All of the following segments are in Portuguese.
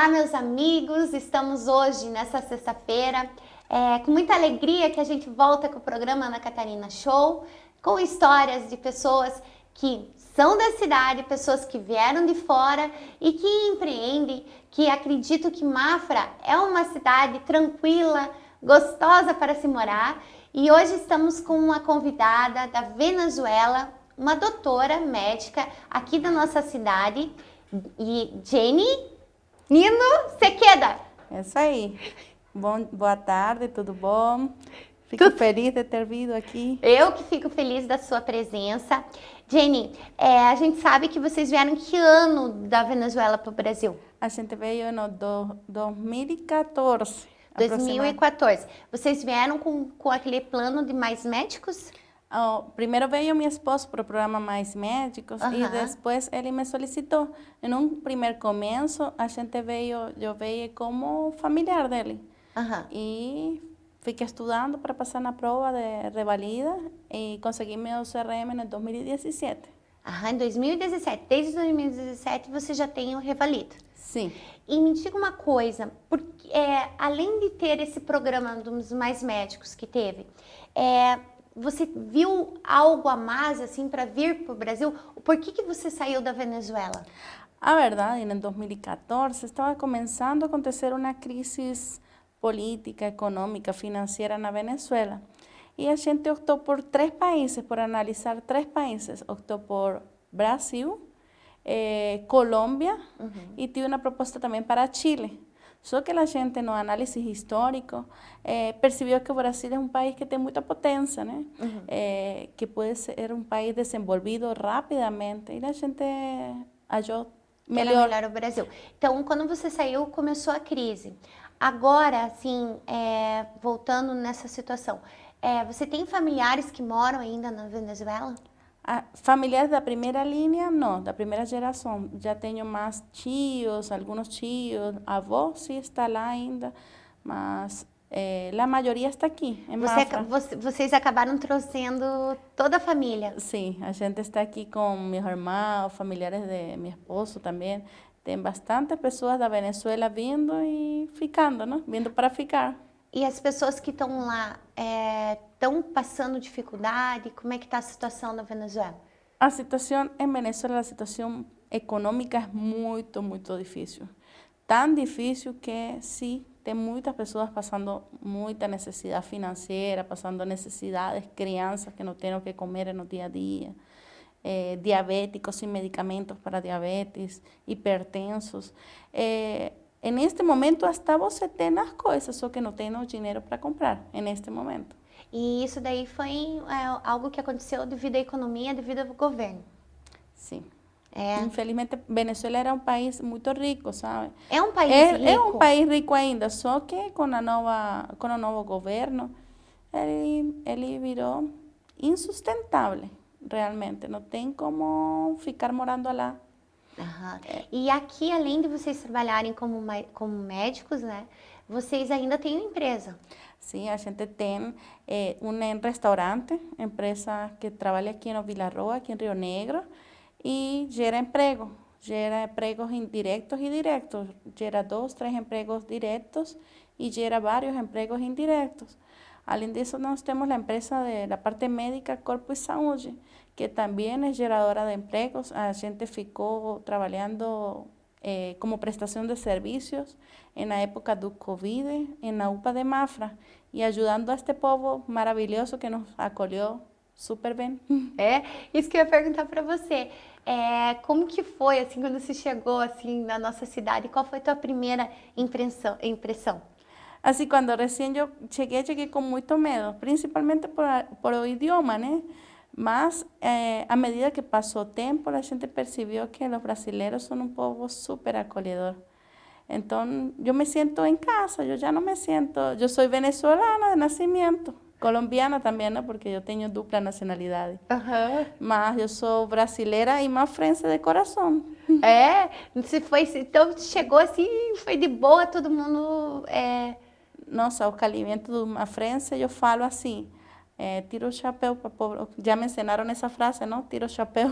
Olá, meus amigos, estamos hoje, nessa sexta-feira, é, com muita alegria que a gente volta com o programa Ana Catarina Show, com histórias de pessoas que são da cidade, pessoas que vieram de fora e que empreendem, que acreditam que Mafra é uma cidade tranquila, gostosa para se morar. E hoje estamos com uma convidada da Venezuela, uma doutora médica aqui da nossa cidade, e Jenny Nino Sequeda. É isso aí. Bom, boa tarde, tudo bom? Fico tudo... feliz de ter vindo aqui. Eu que fico feliz da sua presença. Jenny, é, a gente sabe que vocês vieram que ano da Venezuela para o Brasil? A gente veio no do, 2014. 2014. Vocês vieram com, com aquele plano de mais médicos? Oh, primeiro veio meu esposo para o programa Mais Médicos e depois ele me solicitou. Em um primeiro começo, a gente veio, eu veio como familiar dele. E fiquei estudando para passar na prova de revalida e consegui meu CRM em 2017. Aham, em 2017. Desde 2017 você já tem o revalida. Sim. E me diga uma coisa, porque, é, além de ter esse programa dos Mais Médicos que teve, é, você viu algo a mais assim para vir para o Brasil? Por que, que você saiu da Venezuela? A verdade, em 2014 estava começando a acontecer uma crise política, econômica, financeira na Venezuela. E a gente optou por três países, por analisar três países. Optou por Brasil, eh, Colômbia uhum. e tinha uma proposta também para Chile. Só que a gente, no análise histórico, eh, percebeu que o Brasil é um país que tem muita potência, né? Uhum. Eh, que pode ser um país desenvolvido rapidamente. E a gente achou melhor. melhor o Brasil. Então, quando você saiu, começou a crise. Agora, assim, é, voltando nessa situação, é, você tem familiares que moram ainda na Venezuela? Ah, familiares da primeira linha, não, da primeira geração. Já tenho mais tios, alguns tios, avô sim está lá ainda, mas é, a maioria está aqui, em Você, você, vocês acabaram trazendo toda a família? Sim, a gente está aqui com meu irmão, familiares de meu esposo também. Tem bastante pessoas da Venezuela vindo e ficando, não? Vindo para ficar. E as pessoas que estão lá estão passando dificuldade? Como é que está a situação na Venezuela? A situação em Venezuela, a situação econômica é muito, muito difícil. Tão difícil que sim, tem muitas pessoas passando muita necessidade financeira, passando necessidades, crianças que não têm o que comer no dia a dia, eh, diabéticos sem medicamentos para diabetes, hipertensos. Eh, em este momento, até você tem as coisas, só que não tem o dinheiro para comprar, neste momento. E isso daí foi é, algo que aconteceu devido à economia, devido ao governo? Sim. É. Infelizmente, Venezuela era um país muito rico, sabe? É um país é, rico? É um país rico ainda, só que com, a nova, com o novo governo, ele, ele virou insustentável, realmente. Não tem como ficar morando lá. Uhum. E aqui, além de vocês trabalharem como, como médicos, né, vocês ainda têm uma empresa. Sim, a gente tem eh, um restaurante, empresa que trabalha aqui no Vila Roa, aqui em Rio Negro, e gera emprego. Gera empregos indiretos e diretos. Gera dois, três empregos diretos e gera vários empregos indiretos. Além disso, nós temos a empresa da parte médica Corpo e Saúde, que também é geradora de empregos. A gente ficou trabalhando eh, como prestação de serviços na época do Covid, na UPA de Mafra, e ajudando a este povo maravilhoso que nos acolheu super bem. É, isso que eu ia perguntar para você. É, como que foi, assim, quando você chegou, assim, na nossa cidade? Qual foi a tua primeira impressão? impressão? Assim, quando recém eu cheguei, cheguei com muito medo, principalmente por, por o idioma, né? Mas, eh, à medida que passou o tempo, a gente percebeu que os brasileiros são um povo super acolhedor. Então, eu me sinto em casa, eu já não me sinto... Eu sou venezuelana de nascimento, colombiana também, né? Porque eu tenho dupla nacionalidade. Uhum. Mas eu sou brasileira e mafrense de coração. É? Você foi, então, chegou assim, foi de boa, todo mundo... É... Nossa, o calimento do mafrense, eu falo assim... É, tiro o chapéu para pobre. Já me ensinaram essa frase, não? Tiro o chapéu.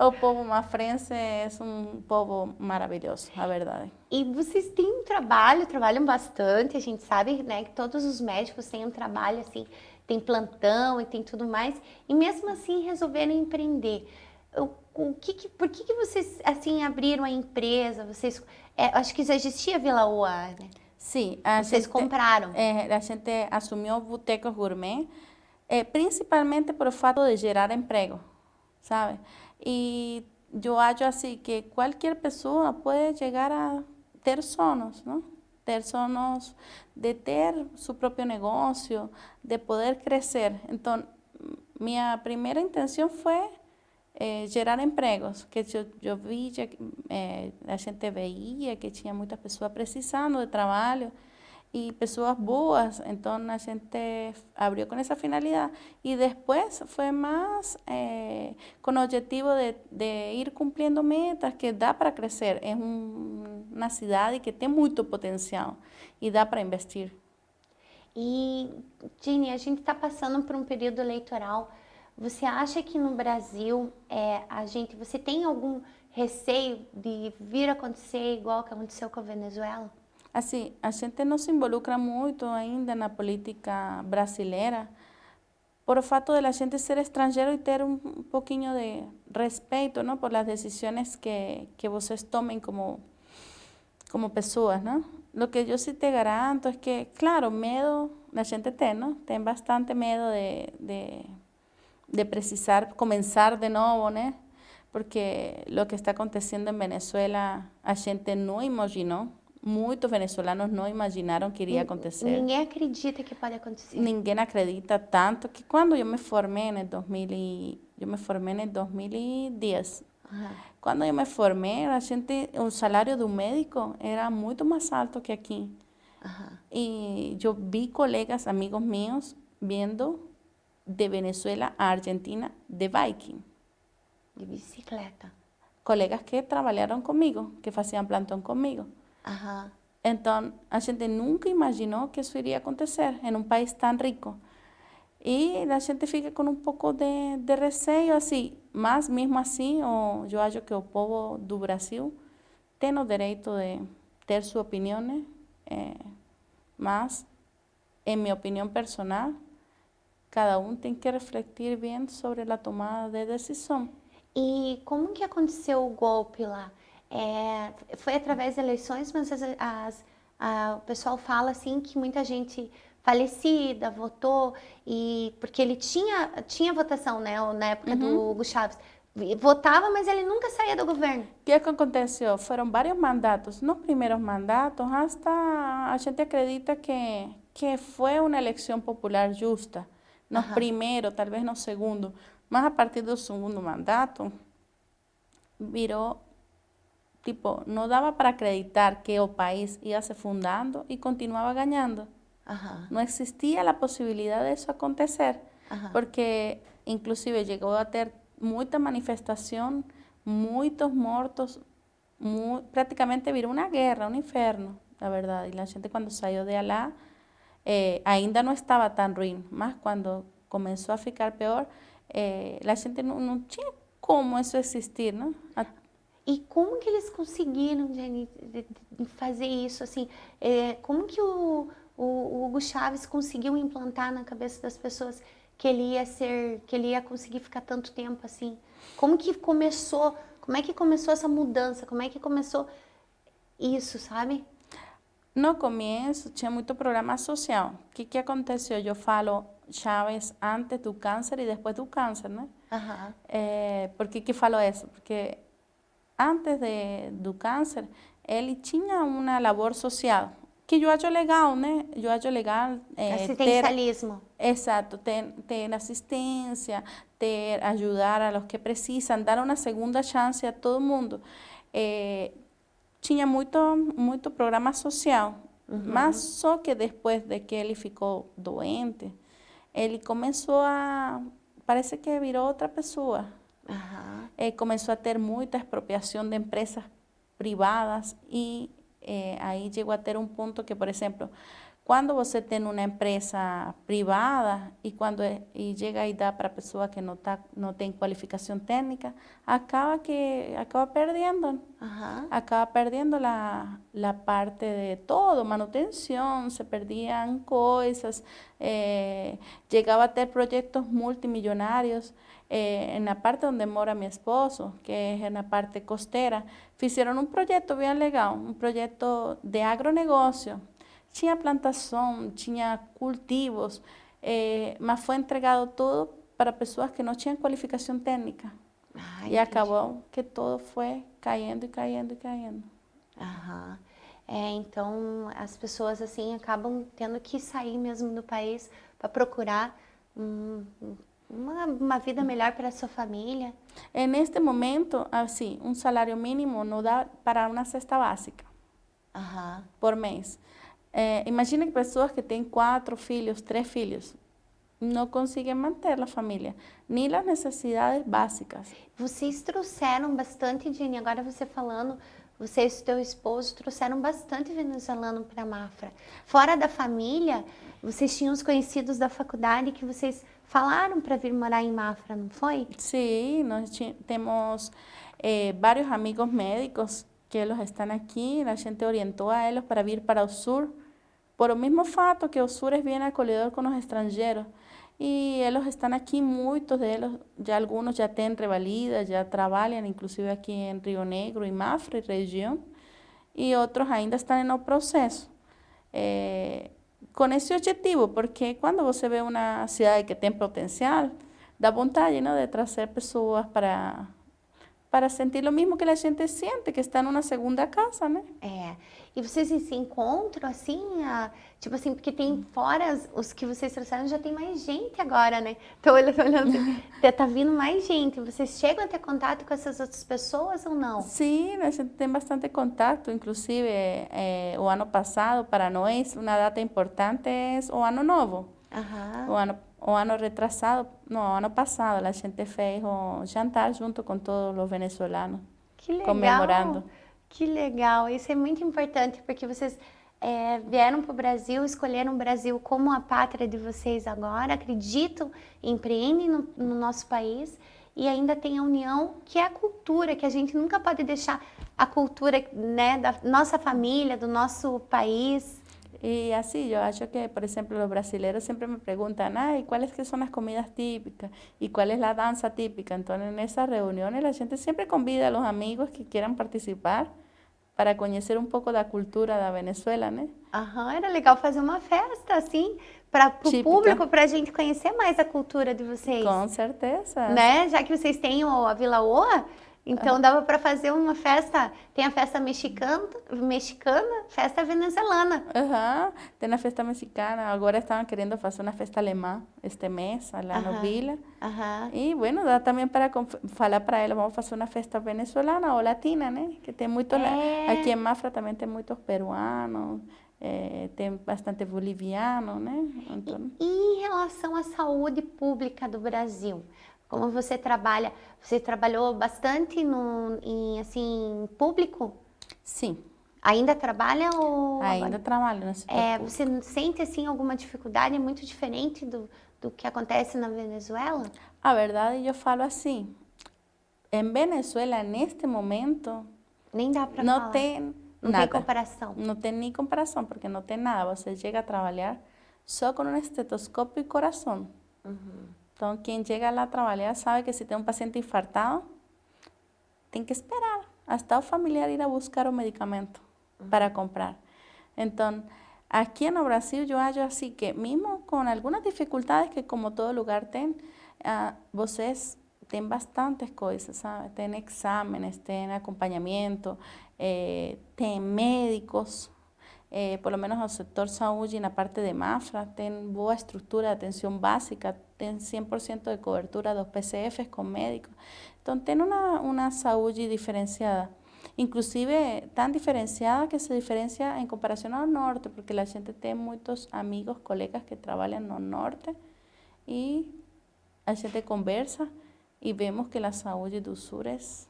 o povo mafrense é um povo maravilhoso, a verdade. E vocês têm um trabalho, trabalham bastante, a gente sabe, né, que todos os médicos têm um trabalho assim, tem plantão e tem tudo mais, e mesmo assim resolveram empreender. O, o que, que, por que, que vocês assim abriram a empresa? Vocês, é, acho que já existia Vila Oa, né? Sim, vocês gente, compraram. É, a gente assumiu Botecos Gourmet, é, principalmente por o fato de gerar emprego, sabe? E eu acho assim que qualquer pessoa pode chegar a ter sonhos, não? Ter sonhos de ter seu próprio negócio, de poder crescer. Então, minha primeira intenção foi eh, gerar empregos, que eu, eu via, eh, a gente veia que tinha muitas pessoas precisando de trabalho, y personas boas, entonces a gente abrió con esa finalidad y después fue más eh, con el objetivo de, de, ir cumpliendo metas que da para crecer. Es un, una ciudad que tiene mucho potencial y da para investir. E, Jenny, a gente está passando por um período eleitoral. Você acha que no Brasil é, a gente, você tem algum receio de vir acontecer igual que aconteceu com a Venezuela? Assim, a gente não se involucra muito ainda na política brasileira por o fato de a gente ser estrangeiro e ter um, pouquinho de respeito não, por as decisões que, que vocês tomem como, como pessoas. Não? Lo que eu sim te garanto é que, claro, medo a gente tem, não? tem bastante medo de, de, de precisar começar de novo, né? porque o que está acontecendo em Venezuela a gente não imaginou muitos venezuelanos não imaginaram que iria acontecer. Ninguém acredita que pode acontecer. Ninguém acredita tanto que quando eu me formei em 2000 e, eu me formei em 2010. Uhum. Quando eu me formei, a gente, o salário do médico era muito mais alto que aqui. Uhum. E eu vi colegas, amigos meus, vendo de Venezuela a Argentina de biking. De bicicleta. Colegas que trabalharam comigo, que faziam plantão comigo. Ajá. Entonces, a gente nunca imaginou que isso iria acontecer em um país tão rico. E a gente fica com um pouco de, de receio, assim, mas mesmo assim, o, eu acho que o povo do Brasil tem o direito de ter sua opinião? É, mas, em minha opinião personal, cada um tem que refletir bem sobre a tomada de decisão. E como que aconteceu o golpe lá? É, foi através de eleições, mas as, as, a, o pessoal fala assim que muita gente falecida votou e porque ele tinha tinha votação, né, na época uhum. do Hugo Chávez. Votava, mas ele nunca saía do governo. O que, que aconteceu? Foram vários mandatos. Nos primeiros mandatos, hasta a gente acredita que, que foi uma eleição popular justa. No uhum. primeiro, talvez no segundo. Mas a partir do segundo mandato, virou tipo, não dava para acreditar que o país ia se fundando e continuava ganhando. Não existia a possibilidade disso acontecer, porque inclusive chegou a ter muita manifestação, muitos mortos, mu praticamente virou uma guerra, um inferno, na verdade. E a gente quando saiu de lá, eh, ainda não estava tão ruim, mas quando começou a ficar pior, eh, a gente não, não tinha como isso existir, não? E como que eles conseguiram, Jenny, fazer isso? Assim, é, como que o, o, o, Hugo Chaves conseguiu implantar na cabeça das pessoas que ele ia ser, que ele ia conseguir ficar tanto tempo assim? Como que começou? Como é que começou essa mudança? Como é que começou isso, sabe? No começo tinha muito programa social. O que, que aconteceu? Eu falo Chaves antes do câncer e depois do câncer, né? Uhum. É, por que, que falo isso? Porque antes de, do câncer, ele tinha uma labor social, que eu acho legal, né? Eu acho legal... É, Assistencialismo. Ter, exato, ter, ter assistência, ter, ajudar a los que precisam, dar uma segunda chance a todo mundo. É, tinha muito, muito programa social, uhum. mas só que depois de que ele ficou doente, ele começou a... Parece que virou outra pessoa. Uhum. Eh, comenzó a ter muita expropiação de empresas privadas e eh, aí chegou a ter um ponto que, por exemplo, Quando você tem uma empresa privada e quando e chega e dá para a pessoa que não, tá, não tem qualificação técnica, acaba que acaba perdendo. Aham. Acaba perdendo a, a parte de todo, manutenção, se perdiam coisas, eh, chegava a ter projetos multimilionários. Eh, na parte onde mora meu esposo, que é na parte costeira, fizeram um projeto bem legal, um projeto de agronegócio tinha plantação, tinha cultivos, eh, mas foi entregado tudo para pessoas que não tinham qualificação técnica. Ah, e entendi. acabou que todo foi caindo e caindo e caindo. Aham. É, então as pessoas assim acabam tendo que sair mesmo do país para procurar um, uma, uma vida melhor para a sua família. E neste momento, assim, um salário mínimo não dá para uma cesta básica Aham. por mês. Eh, imagina que pessoas que têm quatro filhos, três filhos, não conseguem manter a família, nem as necessidades básicas. Vocês trouxeram bastante, Jenny, agora você falando, você e seu esposo trouxeram bastante venezuelano para Mafra. Fora da família, vocês tinham os conhecidos da faculdade que vocês falaram para vir morar em Mafra, não foi? Sí, nós temos eh, vários amigos médicos que eles estão aqui, a gente orientou a eles para vir para o sur, por o mesmo fato que o sur é bem acolhedor com os estrangeiros. E eles estão aqui, muitos deles, já alguns já têm revalida, já trabalham, inclusive aqui em Rio Negro, em Mafra, região, e outros ainda estão no processo. Eh, com esse objetivo, porque quando você vê uma cidade que tem potencial, dá vontade né, de trazer pessoas para, para sentir o mesmo que a gente sente, que está numa segunda casa, né? É. E vocês se encontram assim, a- tipo assim, porque tem fora os- que vocês trouxeram, já tem mais gente agora, né? Tô olhando, olhando assim, tá vindo mais gente. Vocês chegam a ter contato com essas outras pessoas ou não? Sim, a gente tem bastante contato, inclusive eh, o ano passado, para nós, uma data importante é o ano novo. Aham. O ano, o ano retrasado, não, o ano passado, a gente fez o jantar junto com todos os venezuelanos. Que legal. Comemorando. Que legal. Isso é muito importante porque vocês é, vieram para o Brasil, escolheram o Brasil como a pátria de vocês agora, acreditam, empreendem no, no nosso país e ainda tem a união que é a cultura, que a gente nunca pode deixar a cultura né, da nossa família, do nosso país. E assim, eu acho que, por exemplo, os brasileiros sempre me ah, e quais que são as comidas típicas? E qual é a dança típica? Então, nessas reuniões, a gente sempre convida a los amigos que quieran participar para conhecer um pouco da cultura da Venezuela, né? Aham, era legal fazer uma festa assim para o público, para a gente conhecer mais a cultura de vocês. Com certeza. né? Já que vocês têm a Vila Oa, então dava para fazer uma festa. Tem a festa mexicana, mexicana, festa venezuelana. Aham, Tem a festa mexicana, agora estavam querendo fazer uma festa alemã este mês, lá Aham. no Vila. E, bueno, dá também para falar para eles, vamos fazer uma festa venezuelana ou latina, né? Que tem muitos, la- É. aqui em Mafra também tem muitos peruanos, eh, tem bastante boliviano, né? Então, E em relação à saúde pública do Brasil, como você trabalha, você trabalhou bastante no, em assim público? sim, Ainda trabalha ou ainda trabalho nesse É, setor. você sente assim alguma dificuldade? É muito diferente do, do que acontece na Venezuela? A verdade, eu falo assim, em Venezuela, neste momento, Nem dá para não falar. tem não nada. tem comparação. Não tem nem comparação, porque não tem nada. Você chega a trabalhar só com um estetoscópio e coração. Então, quem chega lá a trabalhar sabe que se tem um paciente infartado, tem que esperar até o familiar ir a buscar o medicamento para comprar. Então, aqui no Brasil, eu acho assim que, mesmo com algumas dificuldades que, como todo lugar tem, ah, vocês têm bastantes coisas, sabe? Tem exámenes, tem acompanhamento, eh, tem médicos, eh, por lo menos no sector saúde, na parte de Mafra, tem boa estrutura de atenção básica, tem 100% de cobertura dos PCFs com médicos. Então, tem uma, uma saúde diferenciada. Inclusive, tan diferenciada que se diferencia en comparación al norte, porque la gente tiene muchos amigos, colegas que trabajan no norte y a gente conversa y vemos que la saúde do sur es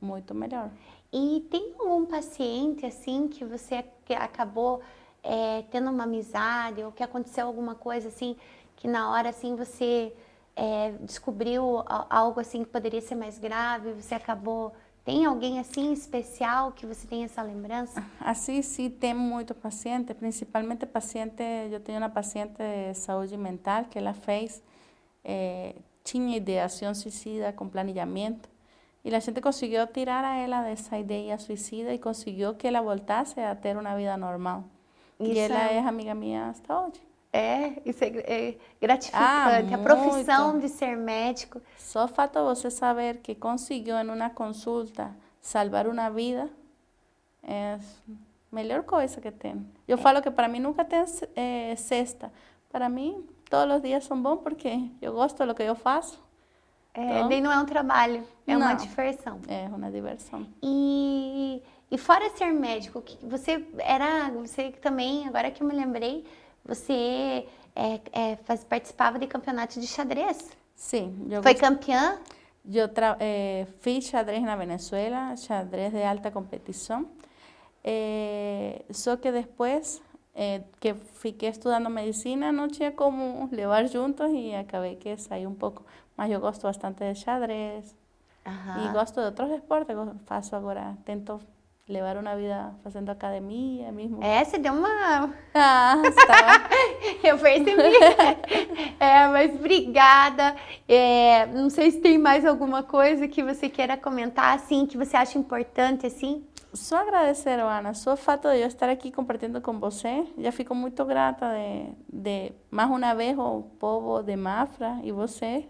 muito melhor. E tem algum paciente assim que você acabou é, tendo uma amizade ou que aconteceu alguma coisa assim que na hora assim você é, descobriu algo assim que poderia ser mais grave, você acabou tem alguém assim especial que você tem essa lembrança? Assim, sim, tem muito paciente, principalmente paciente, eu tenho uma paciente de saúde mental que ela fez, é, tinha ideação suicida com planejamento, e a gente conseguiu tirar a ela dessa ideia suicida e conseguiu que ela voltasse a ter uma vida normal. Isso e ela é... é amiga minha até hoje. É, isso é, é gratificante. Ah, a profissão de ser médico. Só o fato de você saber que conseguiu em uma consulta salvar uma vida é a melhor coisa que tem. Eu é. falo que para mim nunca tem é, sexta. Para mim, todos os dias são bons porque eu gosto do que eu faço. É, então, nem não é um trabalho, é não, uma diversão. É uma diversão. E, e fora ser médico, você era, você também, agora que eu me lembrei, você é, é, faz, participava de campeonato de xadrez. Sim. Foi gost... campeã? Eu é, fiz xadrez na Venezuela, xadrez de alta competição. É, só que depois é, que fiquei estudando medicina, não tinha como levar juntos e acabei que saí um pouco. Mas eu gosto bastante de xadrez. E gosto de outros esportes, faço agora, tento levar uma vida fazendo academia mesmo. É, você deu uma... Ah, está. Eu percebi. é, mas obrigada. É, não sei se tem mais alguma coisa que você queira comentar, assim, que você acha importante, assim. Só agradecer, Ana, só o fato de eu estar aqui compartilhando com você, já fico muito grata de, de mais uma vez o povo de Mafra e você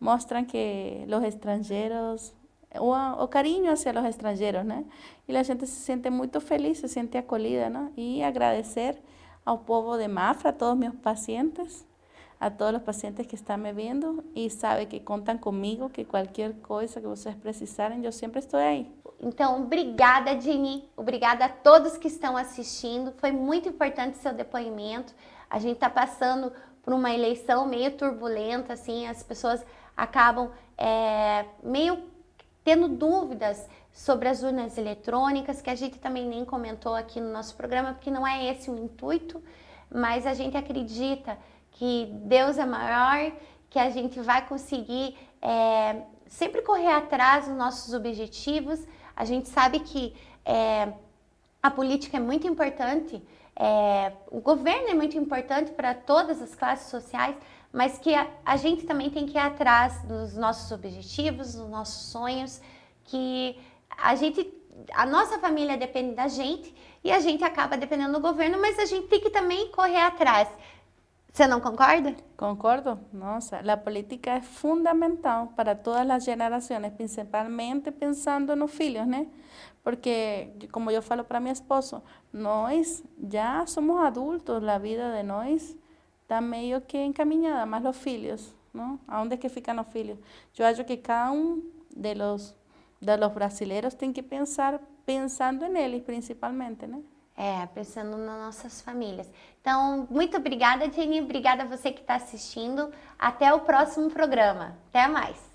mostram que os estrangeiros o, o carinho hacia los extranjeros, ¿no? Y la gente se siente muy feliz, se siente acolhida, ¿no? Y agradecer ao povo de Mafra, a todos meus pacientes, a todos os pacientes que estão me vendo e sabe que contam comigo, que qualquer coisa que vocês precisarem, eu sempre estou aí. Então, obrigada, Jenny. Obrigada a todos que estão assistindo. Foi muito importante seu depoimento. A gente está passando por uma eleição meio turbulenta, assim, as pessoas acabam é, meio tendo dúvidas sobre as urnas eletrônicas, que a gente também nem comentou aqui no nosso programa, porque não é esse o intuito, mas a gente acredita que Deus é maior, que a gente vai conseguir é, sempre correr atrás dos nossos objetivos. A gente sabe que é, a política é muito importante, é, o governo é muito importante para todas as classes sociais, mas que a, a gente também tem que ir atrás dos nossos objetivos, dos nossos sonhos, que a gente, a nossa família depende da gente e a gente acaba dependendo do governo, mas a gente tem que também correr atrás. Você não concorda? Concordo. Nossa, a política é fundamental para todas as gerações, principalmente pensando nos filhos, né? Porque, como eu falo para meu esposo, nós já somos adultos, a vida de nós está meio que encaminhada, mas os filhos, não? Aonde é que ficam os filhos? Eu acho que cada um de los, de los brasileiros tem que pensar pensando neles, principalmente, né? É, pensando nas nossas famílias. Então, muito obrigada, Jenny. Obrigada a você que está assistindo. Até o próximo programa. Até mais.